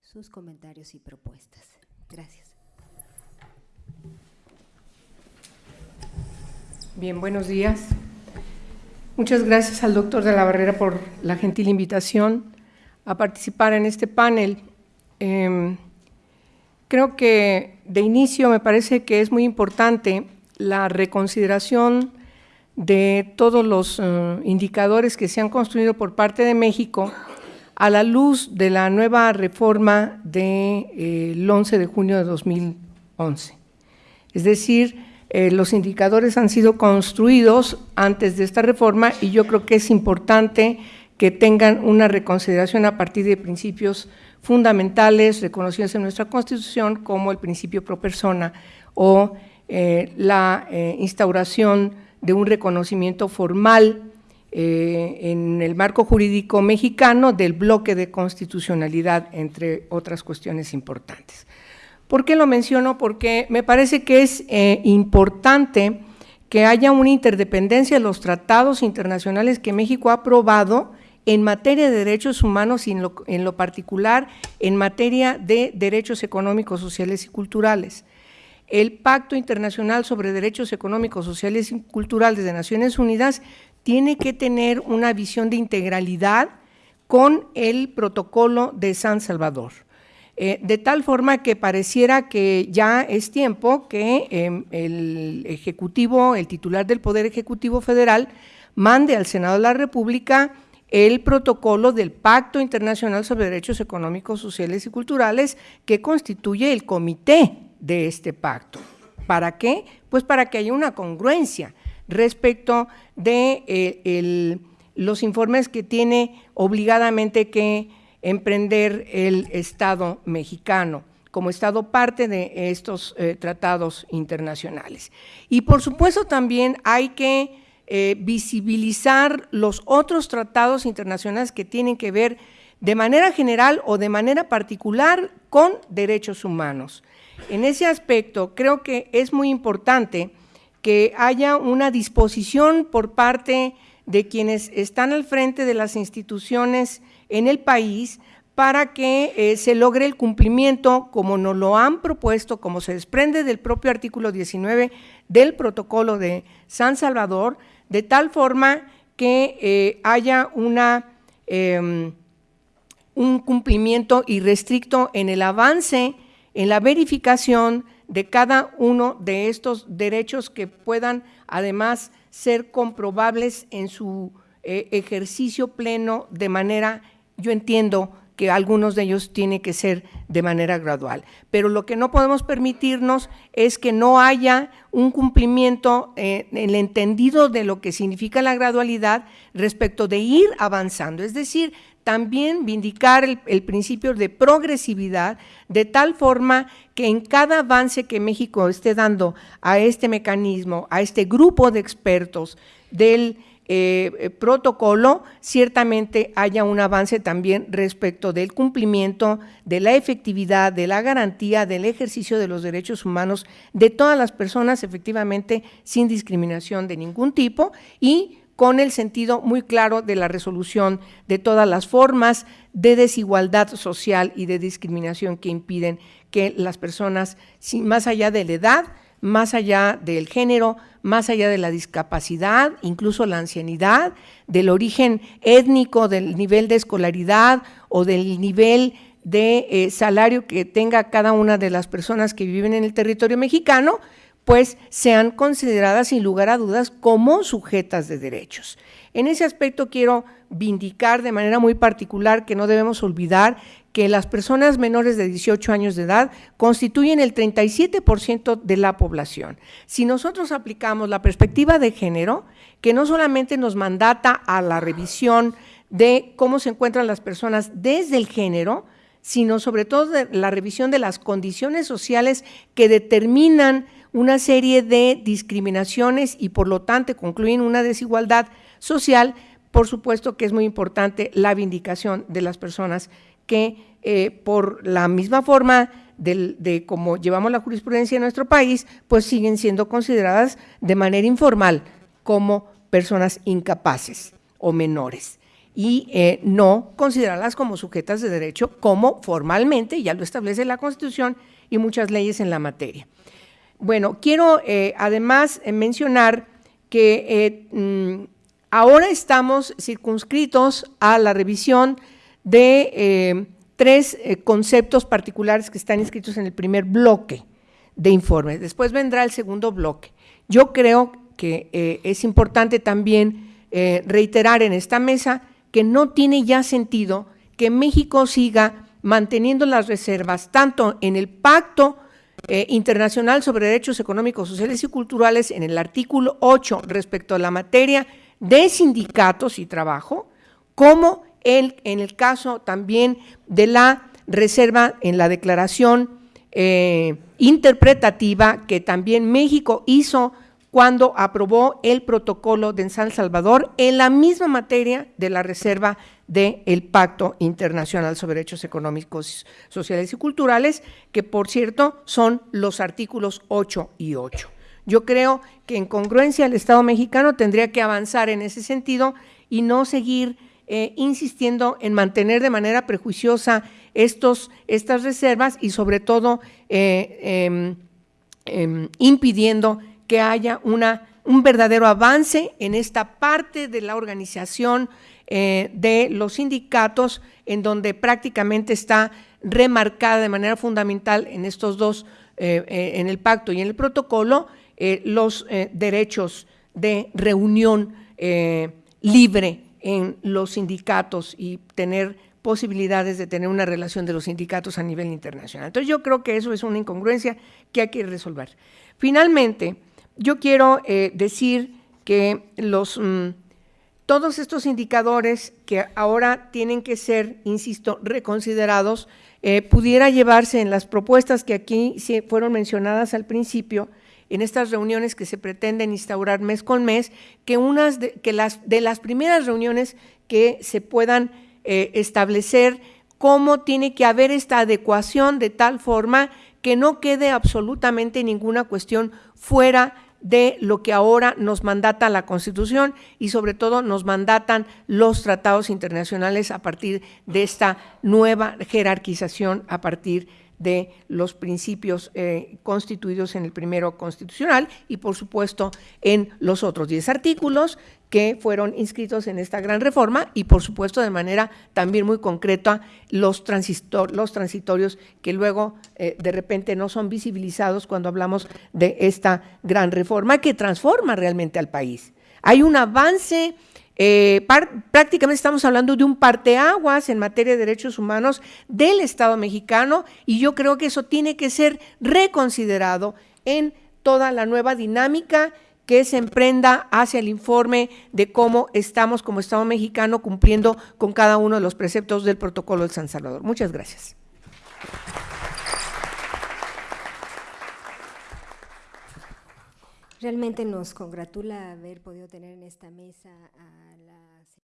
sus comentarios y propuestas. Gracias. Bien, buenos días. Muchas gracias al doctor de la Barrera por la gentil invitación a participar en este panel. Em, creo que de inicio me parece que es muy importante la reconsideración de todos los eh, indicadores que se han construido por parte de México a la luz de la nueva reforma del 11 de junio de 2011. Es decir, eh, los indicadores han sido construidos antes de esta reforma y yo creo que es importante que tengan una reconsideración a partir de principios fundamentales reconocidos en nuestra Constitución como el principio pro persona o eh, la eh, instauración de un reconocimiento formal en el marco jurídico mexicano del bloque de constitucionalidad, entre otras cuestiones importantes. ¿Por qué lo menciono? Porque me parece que es eh, importante que haya una interdependencia de los tratados internacionales que México ha aprobado en materia de derechos humanos y en lo particular en materia de derechos económicos, sociales y culturales. El Pacto Internacional sobre Derechos Económicos, Sociales y Culturales de Naciones Unidas tiene que tener una visión de integralidad con el protocolo de San Salvador. Eh, de tal forma que pareciera que ya es tiempo que em, el Ejecutivo, el titular del Poder Ejecutivo Federal, mande al Senado de la República el protocolo del Pacto Internacional sobre Derechos Económicos, Sociales y Culturales que constituye el comité de este pacto. ¿Para qué? Pues para que haya una congruencia respecto de eh, los informes que tiene obligadamente que emprender el Estado mexicano como Estado parte de estos eh, tratados internacionales. Y por supuesto también hay que eh, visibilizar los otros tratados internacionales que tienen que ver de manera general o de manera particular con derechos humanos. En ese aspecto creo que es muy importante que haya una disposición por parte de quienes están al frente de las instituciones en el país para que eh, se logre el cumplimiento como nos lo han propuesto, como se desprende del propio artículo 19 del protocolo de San Salvador, de tal forma que eh, haya una, em, un cumplimiento irrestricto en el avance, en la verificación de cada uno de estos derechos que puedan además ser comprobables en su eh, ejercicio pleno de manera yo entiendo que algunos de ellos tienen que ser de manera gradual, pero lo que no podemos permitirnos es que no haya un cumplimiento eh, en el entendido de lo que significa la gradualidad respecto de ir avanzando, es decir, también vindicar el, principio de progresividad de tal forma que en cada avance que México esté dando a este mecanismo, a este grupo de expertos del eh, protocolo, ciertamente haya un avance también respecto del cumplimiento, de la efectividad, de la garantía del ejercicio de los derechos humanos de todas las personas, efectivamente, sin discriminación de ningún tipo y con el sentido muy claro de la resolución de todas las formas de desigualdad social y de discriminación que impiden que las personas, más allá de la edad, más allá del género, más allá de la discapacidad, incluso la ancianidad, del origen étnico, del nivel de escolaridad o del nivel de eh, salario que tenga cada una de las personas que viven en el territorio mexicano, pues sean consideradas sin lugar a dudas como sujetas de derechos. En ese aspecto quiero vindicar de manera muy particular que no debemos olvidar que las personas menores de 18 años de edad constituyen el 37% de la población. Si nosotros aplicamos la perspectiva de género, que no solamente nos mandata a la revisión de cómo se encuentran las personas desde el género, sino sobre todo de la revisión de las condiciones sociales que determinan una serie de discriminaciones y por lo tanto concluyen una desigualdad social, por supuesto que es muy importante la vindicación de las personas que eh, por la misma forma de, cómo llevamos la jurisprudencia en nuestro país, pues siguen siendo consideradas de manera informal como personas incapaces o menores. y eh, no considerarlas como sujetas de derecho como formalmente, ya lo establece la Constitución y muchas leyes en la materia. Bueno, quiero eh, además eh, mencionar que mm, ahora estamos circunscritos a la revisión de tres conceptos particulares que están inscritos en el primer bloque de informes. Después vendrá el segundo bloque. Yo creo que es importante también reiterar en esta mesa que no tiene ya sentido que México siga manteniendo las reservas tanto en el Pacto eh, Internacional sobre Derechos Económicos, Sociales y Culturales, en el artículo 8 respecto a la materia de sindicatos y trabajo, como en el caso también de la reserva en la declaración eh, interpretativa que también México hizo cuando aprobó el protocolo de San Salvador en la misma materia de la reserva del Pacto Internacional sobre Derechos Económicos, Sociales y Culturales, que por cierto son los artículos 8 y 8. Yo creo que en congruencia el Estado mexicano tendría que avanzar en ese sentido y no seguir eh, insistiendo en mantener de manera prejuiciosa estos, estas reservas y sobre todo eh, em, em, impidiendo que haya una, un verdadero avance en esta parte de la organización eh, de los sindicatos, en donde prácticamente está remarcada de manera fundamental en estos dos, eh, eh, en el pacto y en el protocolo, los derechos de reunión libre en los sindicatos y tener posibilidades de tener una relación de los sindicatos a nivel internacional. Entonces yo creo que eso es una incongruencia que hay que resolver. Finalmente, yo quiero eh, decir que los, mm, todos estos indicadores que ahora tienen que ser, insisto, reconsiderados, eh, pudiera llevarse en las propuestas que aquí fueron mencionadas al principio, en estas reuniones que se pretenden instaurar mes con mes, que, unas de, que las, de las primeras reuniones que se puedan eh, establecer cómo tiene que haber esta adecuación de tal forma que no quede absolutamente ninguna cuestión fuera de lo que ahora nos mandata la Constitución y sobre todo nos mandatan los tratados internacionales a partir de esta nueva jerarquización a partir de los principios eh, constituidos en el primero constitucional y por supuesto en los otros 10 artículos que fueron inscritos en esta gran reforma y por supuesto de manera también muy concreta los, los transitorios que luego eh, de repente no son visibilizados cuando hablamos de esta gran reforma que transforma realmente al país. Hay un avance, eh, prácticamente estamos hablando de un parteaguas en materia de derechos humanos del Estado mexicano y yo creo que eso tiene que ser reconsiderado en toda la nueva dinámica que se emprenda hacia el informe de cómo estamos como Estado mexicano cumpliendo con cada uno de los preceptos del protocolo del San Salvador. Muchas gracias. Realmente nos congratula haber podido tener en esta mesa a la